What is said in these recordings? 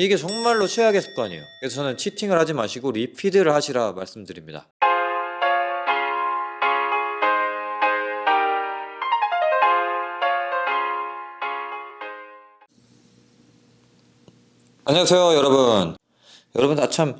이게 정말로 최악의 습관이에요. 그래서 저는 치팅을 하지 마시고 리피드를 하시라 말씀드립니다. 안녕하세요 여러분 여러분 아참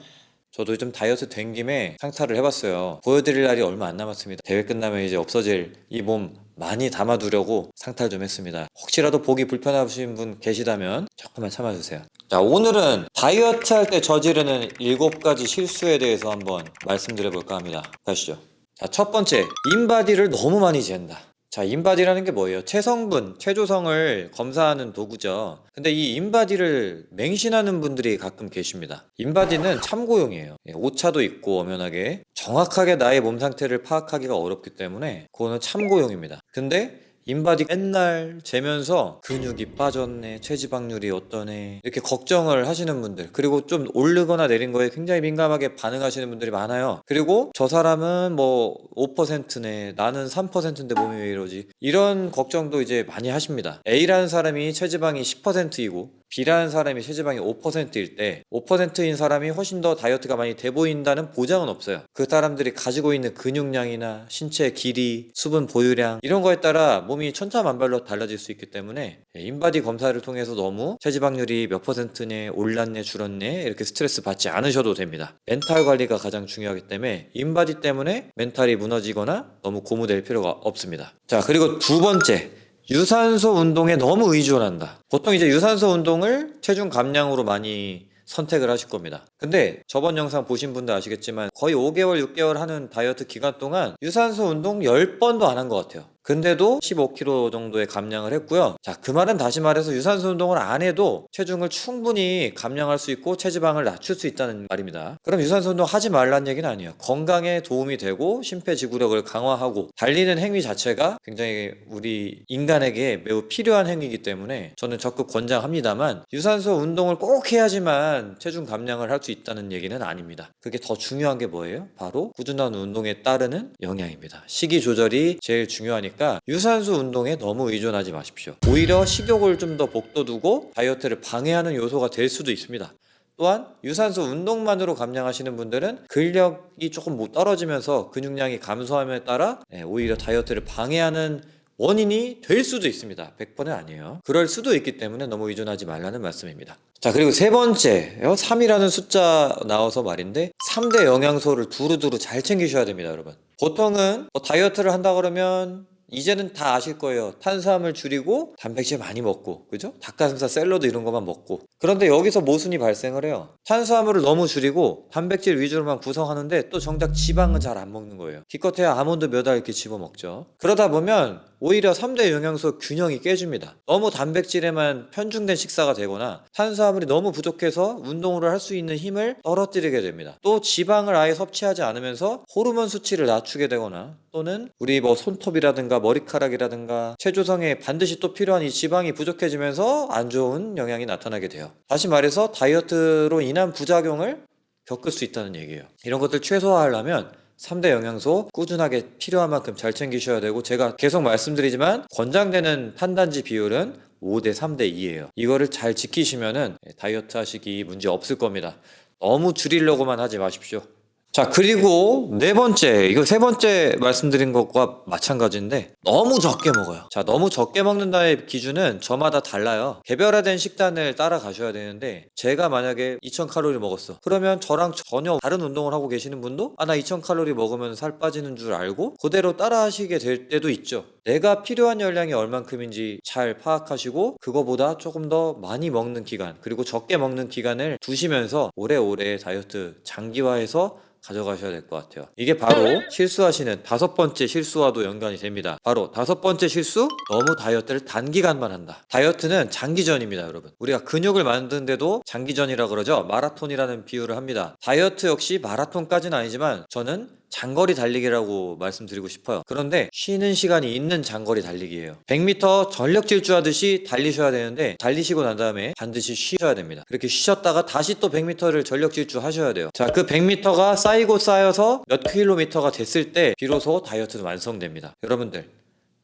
저도 좀 다이어트 된 김에 상탈을 해봤어요. 보여드릴 날이 얼마 안 남았습니다. 대회 끝나면 이제 없어질 이 몸 많이 담아두려고 상탈 좀 했습니다. 혹시라도 보기 불편하신 분 계시다면 조금만 참아주세요. 자 오늘은 다이어트 할 때 저지르는 7가지 실수에 대해서 한번 말씀드려 볼까 합니다. 가시죠. 자 첫 번째 인바디를 너무 많이 재는다 자, 인바디라는 게 뭐예요? 체성분, 체조성을 검사하는 도구죠. 근데 이 인바디를 맹신하는 분들이 가끔 계십니다. 인바디는 참고용이에요. 예, 오차도 있고 엄연하게 정확하게 나의 몸 상태를 파악하기가 어렵기 때문에 그거는 참고용입니다. 근데 인바디 맨날 재면서 근육이 빠졌네, 체지방률이 어떠네 이렇게 걱정을 하시는 분들 그리고 좀 오르거나 내린 거에 굉장히 민감하게 반응하시는 분들이 많아요. 그리고 저 사람은 뭐 5%네, 나는 3%인데 몸이 왜 이러지? 이런 걱정도 이제 많이 하십니다. A라는 사람이 체지방이 10%이고 B라는 사람이 체지방이 5%일 때 5%인 사람이 훨씬 더 다이어트가 많이 돼 보인다는 보장은 없어요. 그 사람들이 가지고 있는 근육량이나 신체 길이, 수분 보유량 이런 거에 따라 몸이 천차만별로 달라질 수 있기 때문에 인바디 검사를 통해서 너무 체지방률이 몇 퍼센트네, 올랐네, 줄었네 이렇게 스트레스 받지 않으셔도 됩니다. 멘탈 관리가 가장 중요하기 때문에 인바디 때문에 멘탈이 무너지거나 너무 고무될 필요가 없습니다. 자 그리고 두 번째 유산소 운동에 너무 의존한다. 보통 이제 유산소 운동을 체중 감량으로 많이 선택을 하실 겁니다. 근데 저번 영상 보신 분들 아시겠지만 거의 5개월, 6개월 하는 다이어트 기간 동안 유산소 운동 10번도 안 한 것 같아요. 근데도 15kg 정도의 감량을 했고요. 자, 그 말은 다시 말해서 유산소 운동을 안 해도 체중을 충분히 감량할 수 있고 체지방을 낮출 수 있다는 말입니다. 그럼 유산소 운동 하지 말라는 얘기는 아니에요. 건강에 도움이 되고 심폐지구력을 강화하고 달리는 행위 자체가 굉장히 우리 인간에게 매우 필요한 행위이기 때문에 저는 적극 권장합니다만 유산소 운동을 꼭 해야지만 체중 감량을 할 수 있다는 얘기는 아닙니다. 그게 더 중요한 게 뭐예요? 바로 꾸준한 운동에 따르는 영양입니다. 식이 조절이 제일 중요하니까 유산소 운동에 너무 의존하지 마십시오. 오히려 식욕을 좀 더 복돋우고 다이어트를 방해하는 요소가 될 수도 있습니다. 또한 유산소 운동만으로 감량하시는 분들은 근력이 조금 못 떨어지면서 근육량이 감소함에 따라 예, 오히려 다이어트를 방해하는 원인이 될 수도 있습니다. 100번은 아니에요. 그럴 수도 있기 때문에 너무 의존하지 말라는 말씀입니다. 자, 그리고 세 번째, 3이라는 숫자 나와서 말인데 3대 영양소를 두루두루 잘 챙기셔야 됩니다, 여러분. 보통은 뭐 다이어트를 한다 그러면 이제는 다 아실 거예요. 탄수화물 줄이고 단백질 많이 먹고, 그죠? 닭가슴살 샐러드 이런 것만 먹고. 그런데 여기서 모순이 발생을 해요. 탄수화물을 너무 줄이고 단백질 위주로만 구성하는데 또 정작 지방은 잘 안 먹는 거예요. 기껏해야 아몬드 몇 알 이렇게 집어 먹죠. 그러다 보면 오히려 3대 영양소 균형이 깨집니다. 너무 단백질에만 편중된 식사가 되거나 탄수화물이 너무 부족해서 운동을 할수 있는 힘을 떨어뜨리게 됩니다. 또 지방을 아예 섭취하지 않으면서 호르몬 수치를 낮추게 되거나 또는 우리 뭐 손톱이라든가 머리카락이라든가 체조성에 반드시 또 필요한 이 지방이 부족해지면서 안 좋은 영향이 나타나게 돼요. 다시 말해서 다이어트로 인한 부작용을 겪을 수 있다는 얘기예요. 이런 것들 최소화하려면 3대 영양소 꾸준하게 필요한 만큼 잘 챙기셔야 되고 제가 계속 말씀드리지만 권장되는 판단지 비율은 5대 3대 2예요. 이거를 잘 지키시면 은 다이어트 하시기 문제 없을 겁니다. 너무 줄이려고만 하지 마십시오. 자 그리고 네 번째 이거 세 번째 말씀드린 것과 마찬가지인데 너무 적게 먹어요. 자 너무 적게 먹는다의 기준은 저마다 달라요. 개별화된 식단을 따라가셔야 되는데 제가 만약에 2000칼로리 먹었어. 그러면 저랑 전혀 다른 운동을 하고 계시는 분도 아 나 2000칼로리 먹으면 살 빠지는 줄 알고 그대로 따라 하시게 될 때도 있죠. 내가 필요한 열량이 얼만큼인지 잘 파악하시고 그거보다 조금 더 많이 먹는 기간 그리고 적게 먹는 기간을 두시면서 오래오래 다이어트 장기화해서 가져가셔야 될 것 같아요. 이게 바로 실수하시는 다섯 번째 실수와도 연관이 됩니다. 바로 다섯 번째 실수, 너무 다이어트를 단기간만 한다. 다이어트는 장기전입니다, 여러분. 우리가 근육을 만드는데도 장기전이라 그러죠. 마라톤이라는 비유를 합니다. 다이어트 역시 마라톤까지는 아니지만 저는 장거리 달리기라고 말씀드리고 싶어요. 그런데 쉬는 시간이 있는 장거리 달리기예요. 100m 전력 질주하듯이 달리셔야 되는데 달리시고 난 다음에 반드시 쉬셔야 됩니다. 그렇게 쉬셨다가 다시 또 100m를 전력 질주하셔야 돼요. 자, 그 100m가 쌓이고 쌓여서 몇 킬로미터가 됐을 때 비로소 다이어트는 완성됩니다. 여러분들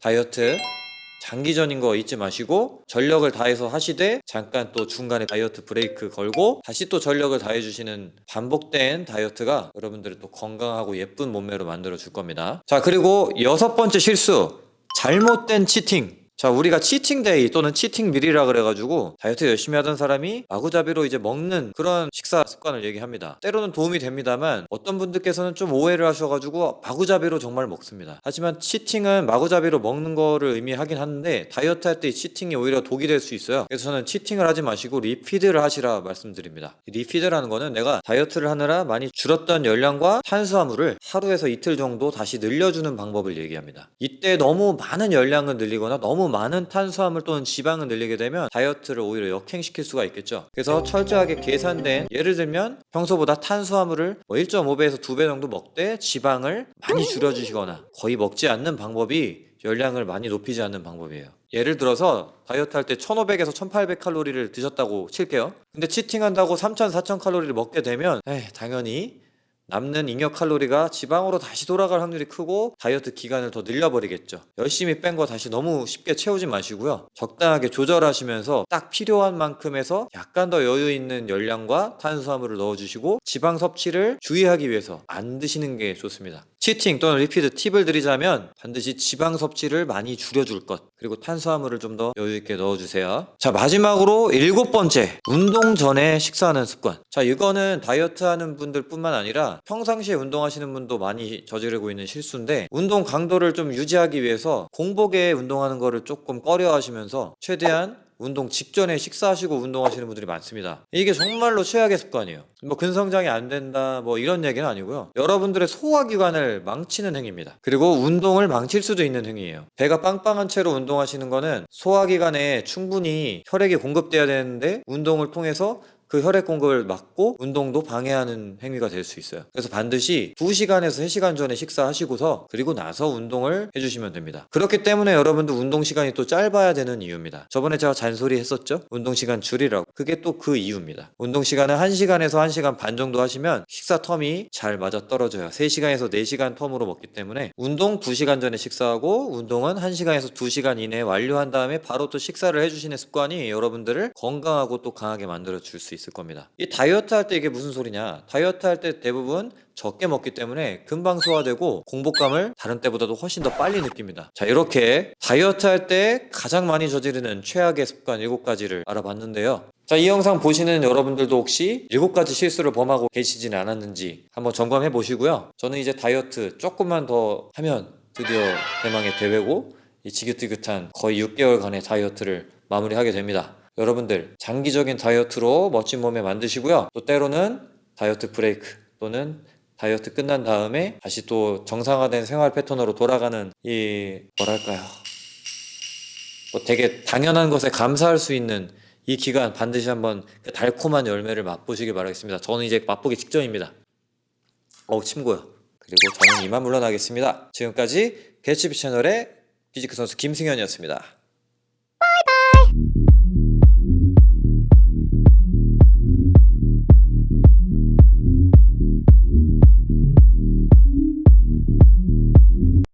다이어트 장기전인 거 잊지 마시고 전력을 다해서 하시되 잠깐 또 중간에 다이어트 브레이크 걸고 다시 또 전력을 다해 주시는 반복된 다이어트가 여러분들을 또 건강하고 예쁜 몸매로 만들어 줄 겁니다. 자, 그리고 여섯 번째 실수. 잘못된 cheating. 자, 우리가 cheating day 또는 cheating meal이라 그래가지고 다이어트 열심히 하던 사람이 마구잡이로 이제 먹는 그런 식사 습관을 얘기합니다. 때로는 도움이 됩니다만 어떤 분들께서는 좀 오해를 하셔가지고 마구잡이로 정말 먹습니다. 하지만 cheating은 마구잡이로 먹는 거를 의미하긴 하는데 다이어트 할 때 cheating이 오히려 독이 될 수 있어요. 그래서 저는 cheating을 하지 마시고 refeed를 하시라 말씀드립니다. 이 refeed라는 거는 내가 다이어트를 하느라 많이 줄었던 열량과 탄수화물을 하루에서 이틀 정도 다시 늘려주는 방법을 얘기합니다. 이때 너무 많은 열량을 늘리거나 너무 많은 탄수화물 또는 지방을 늘리게 되면 다이어트를 오히려 역행시킬 수가 있겠죠. 그래서 철저하게 계산된 예를 들면 평소보다 탄수화물을 뭐 1.5배에서 2배 정도 먹되 지방을 많이 줄여주시거나 거의 먹지 않는 방법이 열량을 많이 높이지 않는 방법이에요. 예를 들어서 다이어트 할 때 1500에서 1800 칼로리를 드셨다고 칠게요. 근데 치팅한다고 3000, 4000 칼로리를 먹게 되면 에이, 당연히 남는 잉여 칼로리가 지방으로 다시 돌아갈 확률이 크고 다이어트 기간을 더 늘려버리겠죠. 열심히 뺀 거 다시 너무 쉽게 채우지 마시고요. 적당하게 조절하시면서 딱 필요한 만큼에서 약간 더 여유 있는 열량과 탄수화물을 넣어주시고 지방 섭취를 주의하기 위해서 안 드시는 게 좋습니다. cheating 또는 refeed 팁을 드리자면 반드시 지방 섭취를 많이 줄여줄 것 그리고 탄수화물을 좀 더 여유 있게 넣어주세요. 자 마지막으로 일곱 번째 운동 전에 식사하는 습관. 자 이거는 다이어트 하는 분들 뿐만 아니라 평상시에 운동하시는 분도 많이 저지르고 있는 실수인데 운동 강도를 좀 유지하기 위해서 공복에 운동하는 거를 조금 꺼려 하시면서 최대한 운동 직전에 식사하시고 운동하시는 분들이 많습니다. 이게 정말로 최악의 습관이에요. 뭐 근성장이 안 된다 뭐 이런 얘기는 아니고요. 여러분들의 소화기관을 망치는 행위입니다. 그리고 운동을 망칠 수도 있는 행위예요. 배가 빵빵한 채로 운동하시는 거는 소화기관에 충분히 혈액이 공급돼야 되는데 운동을 통해서 그 혈액 공급을 막고 운동도 방해하는 행위가 될 수 있어요. 그래서 반드시 2시간에서 3시간 전에 식사하시고서 그리고 나서 운동을 해주시면 됩니다. 그렇기 때문에 여러분들 운동 시간이 또 짧아야 되는 이유입니다. 저번에 제가 잔소리 했었죠? 운동 시간 줄이라고. 그게 또 그 이유입니다. 운동 시간은 1시간에서 1시간 반 정도 하시면 식사 텀이 잘 맞아 떨어져요. 3시간에서 4시간 텀으로 먹기 때문에 운동 2시간 전에 식사하고 운동은 1시간에서 2시간 이내에 완료한 다음에 바로 또 식사를 해주시는 습관이 여러분들을 건강하고 또 강하게 만들어 줄 수 있을 겁니다. 이 다이어트 할 때 이게 무슨 소리냐? 다이어트 할 때 대부분 적게 먹기 때문에 금방 소화되고 공복감을 다른 때보다도 훨씬 더 빨리 느낍니다. 자, 이렇게 다이어트 할 때 가장 많이 저지르는 최악의 습관 7가지를 알아봤는데요. 자, 이 영상 보시는 여러분들도 혹시 7가지 실수를 범하고 계시지는 않았는지 한번 점검해 보시고요. 저는 이제 다이어트 조금만 더 하면 드디어 대망의 대회고 이 지긋지긋한 거의 6개월간의 다이어트를 마무리하게 됩니다. 여러분들 장기적인 다이어트로 멋진 몸매 만드시고요. 또 때로는 다이어트 브레이크 또는 다이어트 끝난 다음에 다시 또 정상화된 생활 패턴으로 돌아가는 이 뭐랄까요 뭐 되게 당연한 것에 감사할 수 있는 이 기간 반드시 한번 그 달콤한 열매를 맛보시길 바라겠습니다. 저는 이제 맛보기 직전입니다. 어우 침고요. 그리고 저는 이만 물러나겠습니다. 지금까지 개츠비 채널의 피지크 선수 김승현이었습니다.